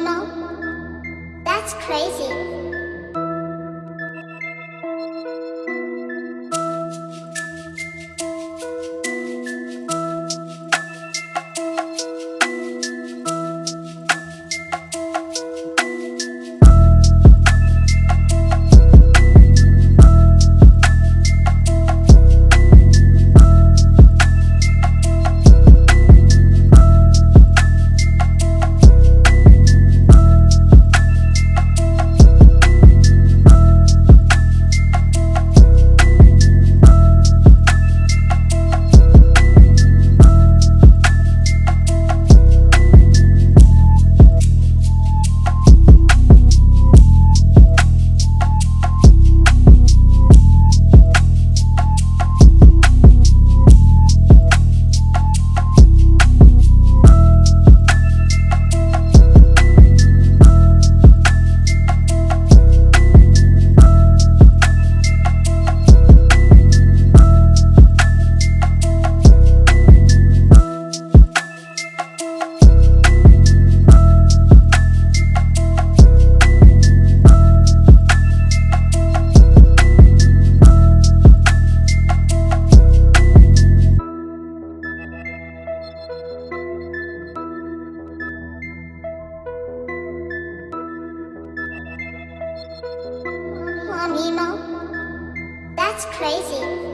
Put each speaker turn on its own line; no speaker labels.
Mom? That's crazy. Nemo? That's crazy.